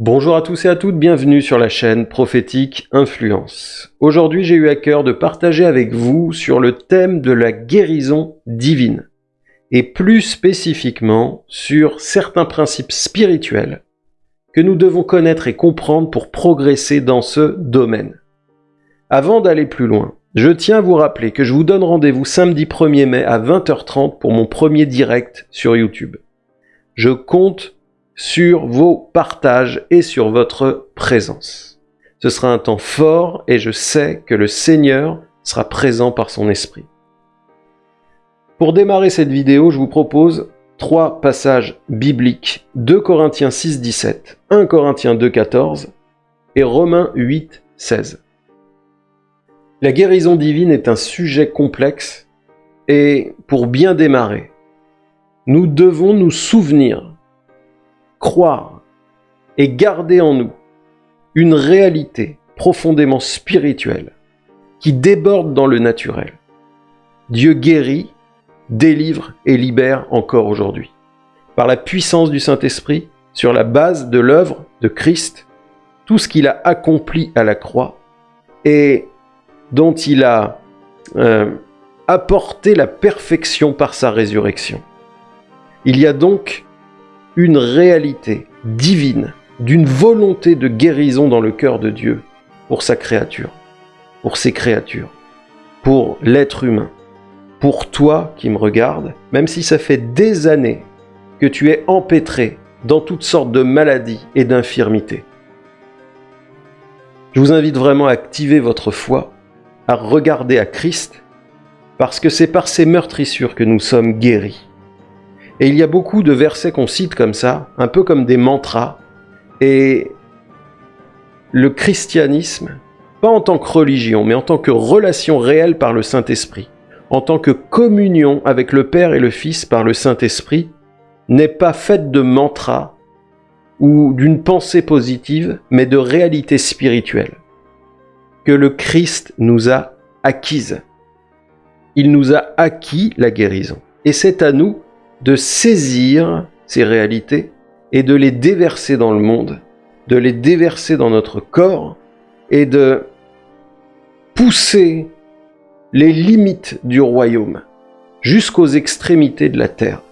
Bonjour à tous et à toutes, bienvenue sur la chaîne Prophétique Influence. Aujourd'hui j'ai eu à cœur de partager avec vous sur le thème de la guérison divine, et plus spécifiquement sur certains principes spirituels que nous devons connaître et comprendre pour progresser dans ce domaine. Avant d'aller plus loin, je tiens à vous rappeler que je vous donne rendez-vous samedi 1er mai à 20h30 pour mon premier direct sur YouTube. Je compte sur vos partages et sur votre présence. Ce sera un temps fort et je sais que le Seigneur sera présent par son esprit. Pour démarrer cette vidéo, je vous propose trois passages bibliques. 2 Corinthiens 6, 17, 1 Corinthiens 2, 14 et Romains 8, 16. La guérison divine est un sujet complexe et pour bien démarrer, nous devons nous souvenir croire et garder en nous une réalité profondément spirituelle qui déborde dans le naturel. Dieu guérit, délivre et libère encore aujourd'hui. Par la puissance du Saint-Esprit, sur la base de l'œuvre de Christ, tout ce qu'il a accompli à la croix et dont il a euh, apporté la perfection par sa résurrection. Il y a donc une réalité divine, d'une volonté de guérison dans le cœur de Dieu pour sa créature, pour ses créatures, pour l'être humain, pour toi qui me regardes, même si ça fait des années que tu es empêtré dans toutes sortes de maladies et d'infirmités. Je vous invite vraiment à activer votre foi, à regarder à Christ, parce que c'est par ces meurtrissures que nous sommes guéris. Et il y a beaucoup de versets qu'on cite comme ça, un peu comme des mantras. Et le christianisme, pas en tant que religion, mais en tant que relation réelle par le Saint-Esprit, en tant que communion avec le Père et le Fils par le Saint-Esprit, n'est pas faite de mantras ou d'une pensée positive, mais de réalité spirituelle que le Christ nous a acquise. Il nous a acquis la guérison. Et c'est à nous de saisir ces réalités et de les déverser dans le monde, de les déverser dans notre corps et de pousser les limites du royaume jusqu'aux extrémités de la terre.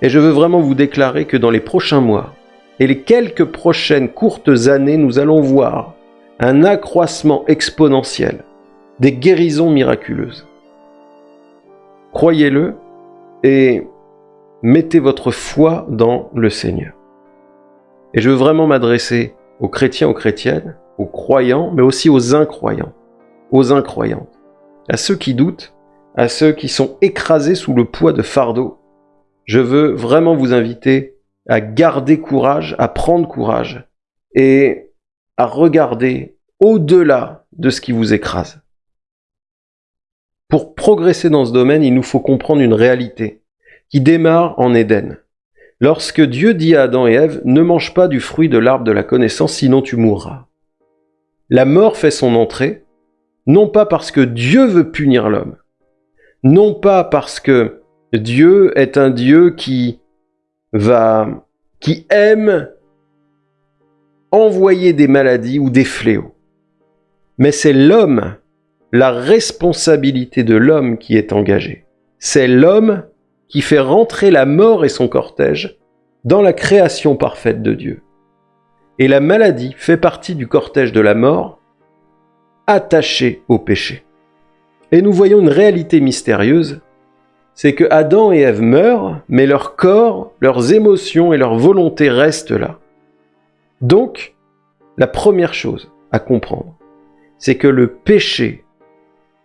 Et je veux vraiment vous déclarer que dans les prochains mois et les quelques prochaines courtes années, nous allons voir un accroissement exponentiel des guérisons miraculeuses. Croyez-le et mettez votre foi dans le Seigneur. Et je veux vraiment m'adresser aux chrétiens, aux chrétiennes, aux croyants, mais aussi aux incroyants, aux incroyantes, à ceux qui doutent, à ceux qui sont écrasés sous le poids de fardeau. Je veux vraiment vous inviter à garder courage, à prendre courage et à regarder au-delà de ce qui vous écrase. Pour progresser dans ce domaine, il nous faut comprendre une réalité qui démarre en Éden. Lorsque Dieu dit à Adam et Ève, ne mange pas du fruit de l'arbre de la connaissance, sinon tu mourras. La mort fait son entrée, non pas parce que Dieu veut punir l'homme, non pas parce que Dieu est un Dieu qui va, qui aime envoyer des maladies ou des fléaux. Mais c'est l'homme, la responsabilité de l'homme qui est engagée. C'est l'homme qui fait rentrer la mort et son cortège dans la création parfaite de Dieu. Et la maladie fait partie du cortège de la mort, attachée au péché. Et nous voyons une réalité mystérieuse, c'est que Adam et Ève meurent, mais leur corps, leurs émotions et leur volonté restent là. Donc, la première chose à comprendre, c'est que le péché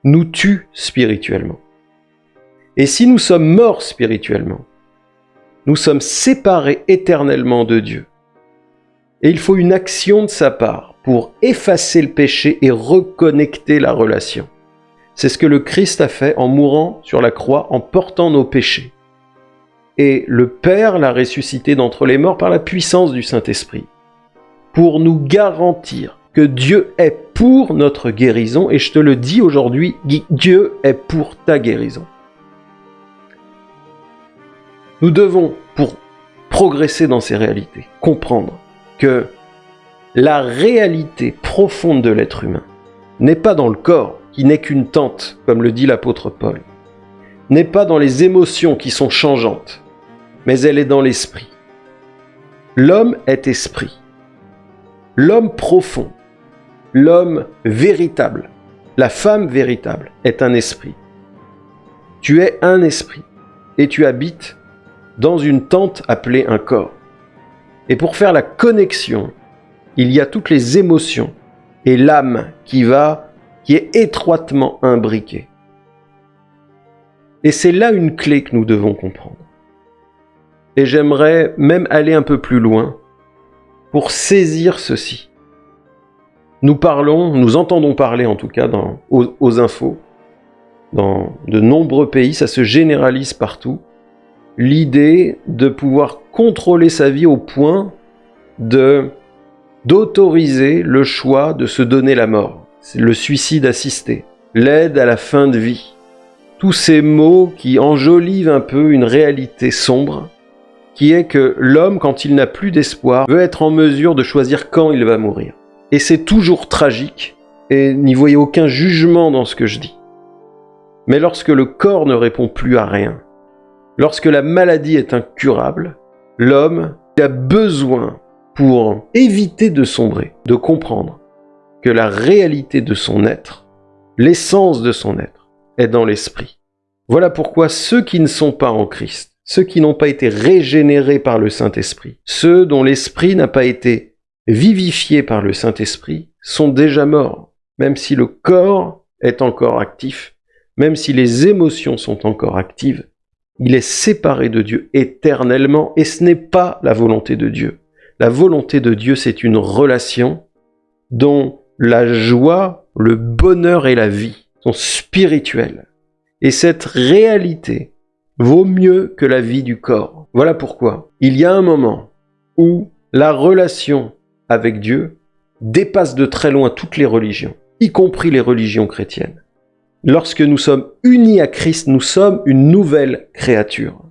nous tue spirituellement. Et si nous sommes morts spirituellement, nous sommes séparés éternellement de Dieu. Et il faut une action de sa part pour effacer le péché et reconnecter la relation. C'est ce que le Christ a fait en mourant sur la croix, en portant nos péchés. Et le Père l'a ressuscité d'entre les morts par la puissance du Saint-Esprit, pour nous garantir que Dieu est pour notre guérison, et je te le dis aujourd'hui, Dieu est pour ta guérison. Nous devons, pour progresser dans ces réalités, comprendre que La réalité profonde de l'être humain n'est pas dans le corps, qui n'est qu'une tente, comme le dit l'apôtre Paul, n'est pas dans les émotions qui sont changeantes, mais elle est dans l'esprit. L'homme est esprit. L'homme profond, l'homme véritable, la femme véritable est un esprit. Tu es un esprit et tu habites dans une tente appelée un corps. Et pour faire la connexion, il y a toutes les émotions et l'âme qui va, qui est étroitement imbriquée. Et c'est là une clé que nous devons comprendre. Et j'aimerais même aller un peu plus loin pour saisir ceci. Nous parlons, nous entendons parler en tout cas dans, aux infos, dans de nombreux pays, ça se généralise partout, l'idée de pouvoir contrôler sa vie au point de d'autoriser le choix de se donner la mort. Le suicide assisté, l'aide à la fin de vie. Tous ces mots qui enjolivent un peu une réalité sombre, qui est que l'homme, quand il n'a plus d'espoir, veut être en mesure de choisir quand il va mourir. Et c'est toujours tragique, et n'y voyez aucun jugement dans ce que je dis. Mais lorsque le corps ne répond plus à rien, lorsque la maladie est incurable, l'homme a besoin, pour éviter de sombrer, de comprendre que la réalité de son être, l'essence de son être, est dans l'esprit. Voilà pourquoi ceux qui ne sont pas en Christ, ceux qui n'ont pas été régénérés par le Saint-Esprit, ceux dont l'esprit n'a pas été vivifié par le Saint-Esprit, sont déjà morts, même si le corps est encore actif, même si les émotions sont encore actives, il est séparé de Dieu éternellement et ce n'est pas la volonté de Dieu. La volonté de Dieu, c'est une relation dont la joie, le bonheur et la vie sont spirituels. Et cette réalité vaut mieux que la vie du corps. Voilà pourquoi il y a un moment où la relation avec Dieu dépasse de très loin toutes les religions, y compris les religions chrétiennes. Lorsque nous sommes unis à Christ, nous sommes une nouvelle créature.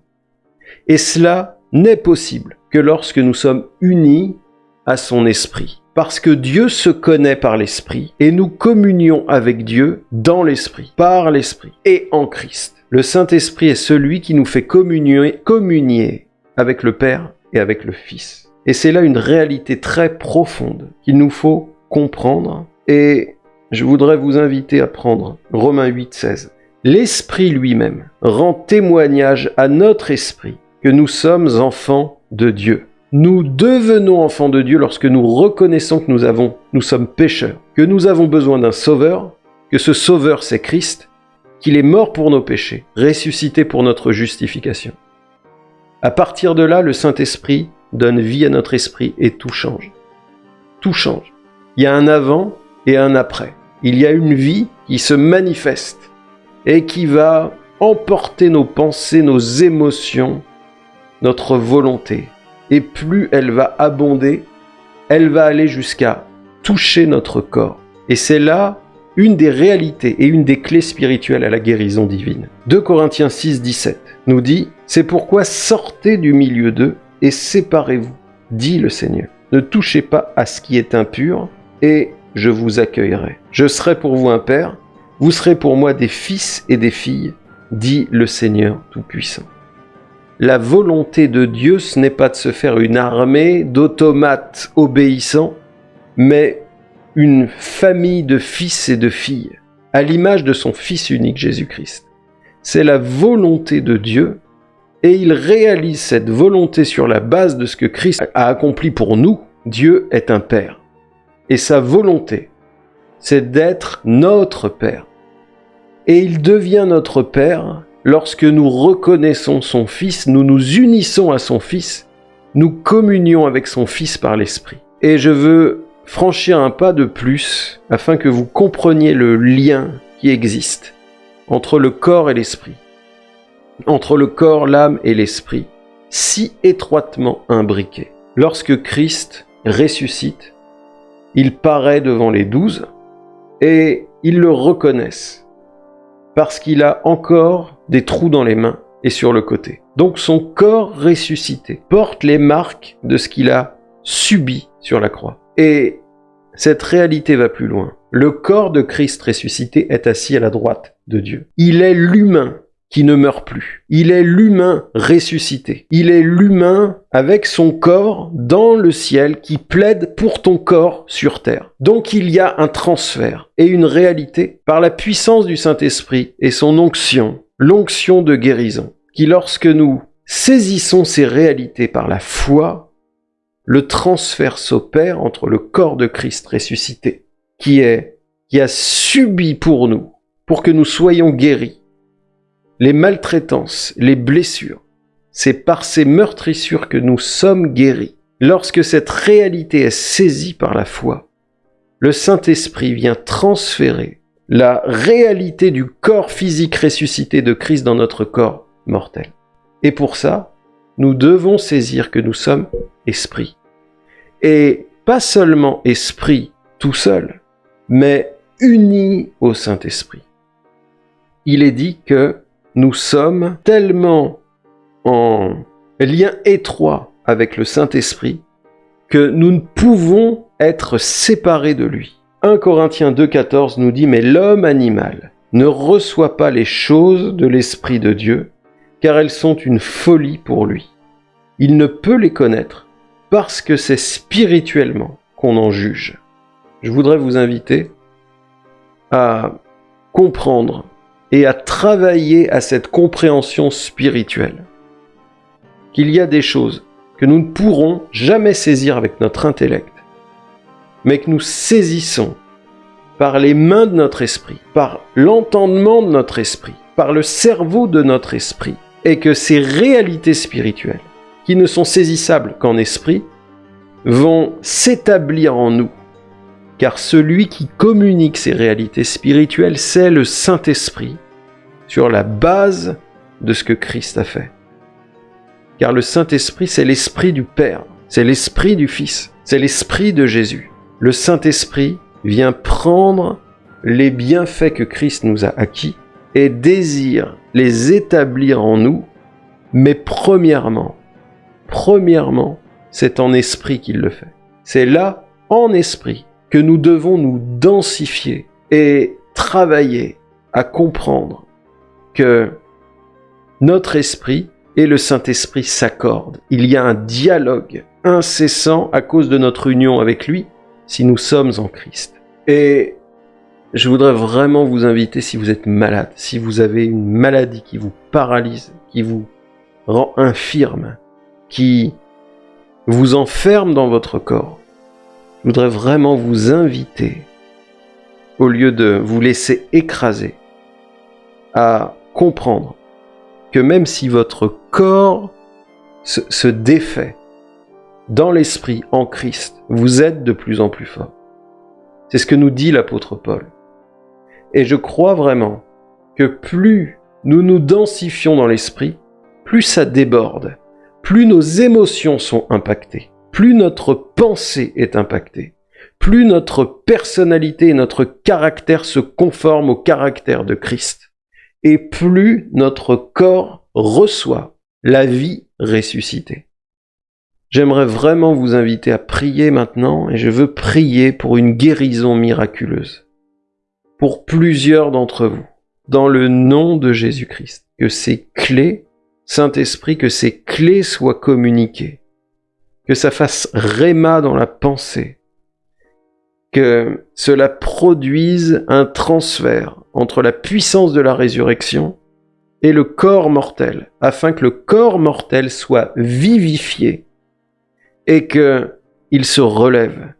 Et cela n'est possible que lorsque nous sommes unis à son esprit. Parce que Dieu se connaît par l'esprit et nous communions avec Dieu dans l'esprit, par l'esprit et en Christ. Le Saint-Esprit est celui qui nous fait communier, avec le Père et avec le Fils. Et c'est là une réalité très profonde qu'il nous faut comprendre et je voudrais vous inviter à prendre Romains 8, 16. L'Esprit lui-même rend témoignage à notre esprit que nous sommes enfants de Dieu. Nous devenons enfants de Dieu lorsque nous reconnaissons que nous, avons, nous sommes pécheurs, que nous avons besoin d'un sauveur, que ce sauveur c'est Christ, qu'il est mort pour nos péchés, ressuscité pour notre justification. À partir de là, le Saint-Esprit donne vie à notre esprit et tout change. Tout change. Il y a un avant et un après. Il y a une vie qui se manifeste et qui va emporter nos pensées, nos émotions, notre volonté. Et plus elle va abonder, elle va aller jusqu'à toucher notre corps. Et c'est là une des réalités et une des clés spirituelles à la guérison divine. 2 Corinthiens 6, 17 nous dit « C'est pourquoi sortez du milieu d'eux et séparez-vous, dit le Seigneur. Ne touchez pas à ce qui est impur et je vous accueillerai. Je serai pour vous un père, vous serez pour moi des fils et des filles, dit le Seigneur Tout-Puissant. La volonté de Dieu, ce n'est pas de se faire une armée d'automates obéissants, mais une famille de fils et de filles, à l'image de son Fils unique Jésus-Christ. C'est la volonté de Dieu, et il réalise cette volonté sur la base de ce que Christ a accompli pour nous. Dieu est un Père. Et sa volonté, c'est d'être notre Père. Et il devient notre Père lorsque nous reconnaissons son Fils, nous nous unissons à son Fils, nous communions avec son Fils par l'Esprit. Et je veux franchir un pas de plus afin que vous compreniez le lien qui existe entre le corps et l'esprit, entre le corps, l'âme et l'esprit, si étroitement imbriqués. Lorsque Christ ressuscite, il paraît devant les douze et ils le reconnaissent parce qu'il a encore des trous dans les mains et sur le côté. Donc son corps ressuscité porte les marques de ce qu'il a subi sur la croix. Et cette réalité va plus loin. Le corps de Christ ressuscité est assis à la droite de Dieu. Il est l'humain ne meurt plus. Il est l'humain ressuscité. Il est l'humain avec son corps dans le ciel qui plaide pour ton corps sur terre. Donc il y a un transfert et une réalité par la puissance du Saint-Esprit et son onction, l'onction de guérison, qui lorsque nous saisissons ces réalités par la foi, le transfert s'opère entre le corps de Christ ressuscité qui est, qui a subi pour nous, pour que nous soyons guéris, les maltraitances, les blessures. C'est par ces meurtrissures que nous sommes guéris. Lorsque cette réalité est saisie par la foi, le Saint-Esprit vient transférer la réalité du corps physique ressuscité de Christ dans notre corps mortel. Et pour ça, nous devons saisir que nous sommes esprit. Et pas seulement esprit tout seul, mais unis au Saint-Esprit. Il est dit que nous sommes tellement en lien étroit avec le Saint-Esprit que nous ne pouvons être séparés de lui. 1 Corinthiens 2,14 nous dit « Mais l'homme animal ne reçoit pas les choses de l'Esprit de Dieu, car elles sont une folie pour lui. Il ne peut les connaître parce que c'est spirituellement qu'on en juge. » je voudrais vous inviter à comprendre et à travailler à cette compréhension spirituelle. Qu'il y a des choses que nous ne pourrons jamais saisir avec notre intellect, mais que nous saisissons par les mains de notre esprit, par l'entendement de notre esprit, par le cerveau de notre esprit, et que ces réalités spirituelles, qui ne sont saisissables qu'en esprit, vont s'établir en nous car celui qui communique ces réalités spirituelles, c'est le Saint-Esprit, sur la base de ce que Christ a fait. Car le Saint-Esprit, c'est l'Esprit du Père, c'est l'Esprit du Fils, c'est l'Esprit de Jésus. Le Saint-Esprit vient prendre les bienfaits que Christ nous a acquis et désire les établir en nous, mais premièrement, premièrement, c'est en esprit qu'il le fait. C'est là, en esprit, que nous devons nous densifier et travailler à comprendre que notre esprit et le Saint-Esprit s'accordent. Il y a un dialogue incessant à cause de notre union avec lui si nous sommes en Christ. Et je voudrais vraiment vous inviter, si vous êtes malade, si vous avez une maladie qui vous paralyse, qui vous rend infirme, qui vous enferme dans votre corps, je voudrais vraiment vous inviter, au lieu de vous laisser écraser, à comprendre que même si votre corps se, défait dans l'esprit, en Christ, vous êtes de plus en plus fort. C'est ce que nous dit l'apôtre Paul. Et je crois vraiment que plus nous nous densifions dans l'esprit, plus ça déborde, plus nos émotions sont impactées plus notre pensée est impactée, plus notre personnalité et notre caractère se conforment au caractère de Christ, et plus notre corps reçoit la vie ressuscitée. J'aimerais vraiment vous inviter à prier maintenant, et je veux prier pour une guérison miraculeuse. Pour plusieurs d'entre vous, dans le nom de Jésus-Christ, que ces clés, Saint-Esprit, que ces clés soient communiquées que ça fasse réma dans la pensée, que cela produise un transfert entre la puissance de la résurrection et le corps mortel, afin que le corps mortel soit vivifié et que il se relève,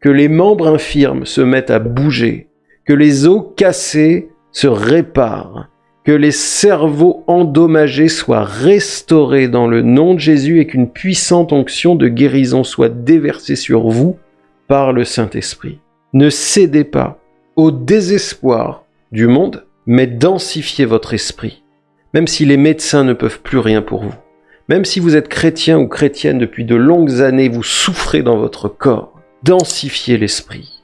que les membres infirmes se mettent à bouger, que les os cassés se réparent, que les cerveaux endommagés soient restaurés dans le nom de Jésus et qu'une puissante onction de guérison soit déversée sur vous par le Saint-Esprit. Ne cédez pas au désespoir du monde, mais densifiez votre esprit, même si les médecins ne peuvent plus rien pour vous. Même si vous êtes chrétien ou chrétienne depuis de longues années, vous souffrez dans votre corps, densifiez l'esprit.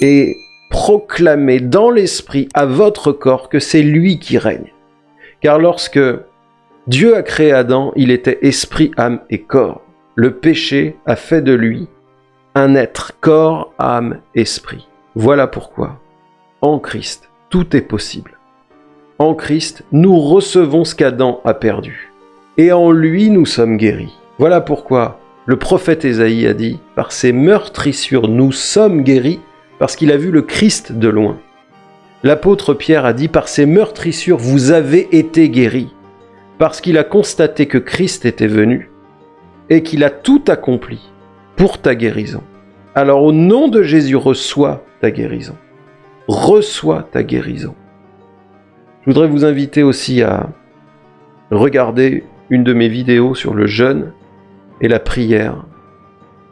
Et proclamez dans l'esprit à votre corps que c'est lui qui règne. Car lorsque Dieu a créé Adam, il était esprit, âme et corps. Le péché a fait de lui un être, corps, âme, esprit. Voilà pourquoi, en Christ, tout est possible. En Christ, nous recevons ce qu'Adam a perdu. Et en lui, nous sommes guéris. Voilà pourquoi le prophète Ésaïe a dit « Par ses meurtrissures, nous sommes guéris, parce qu'il a vu le Christ de loin. » L'apôtre Pierre a dit « Par ses meurtrissures, vous avez été guéris, parce qu'il a constaté que Christ était venu et qu'il a tout accompli pour ta guérison. Alors au nom de Jésus, reçois ta guérison. Reçois ta guérison. Je voudrais vous inviter aussi à regarder une de mes vidéos sur le jeûne et la prière.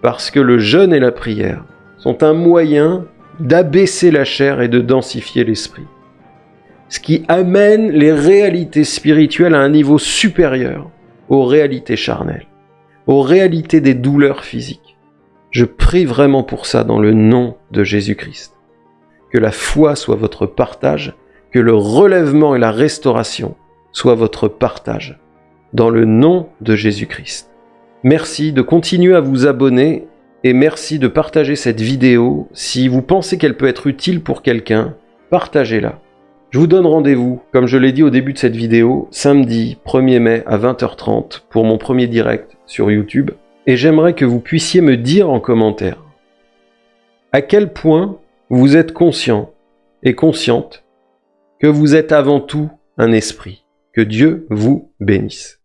Parce que le jeûne et la prière sont un moyen d'abaisser la chair et de densifier l'esprit. Ce qui amène les réalités spirituelles à un niveau supérieur aux réalités charnelles, aux réalités des douleurs physiques. Je prie vraiment pour ça dans le nom de Jésus-Christ. Que la foi soit votre partage, que le relèvement et la restauration soient votre partage, dans le nom de Jésus-Christ. Merci de continuer à vous abonner et merci de partager cette vidéo. Si vous pensez qu'elle peut être utile pour quelqu'un, partagez-la. Je vous donne rendez-vous, comme je l'ai dit au début de cette vidéo, samedi 1er mai à 20h30 pour mon premier direct sur YouTube. Et j'aimerais que vous puissiez me dire en commentaire à quel point vous êtes conscient et consciente que vous êtes avant tout un esprit. Que Dieu vous bénisse.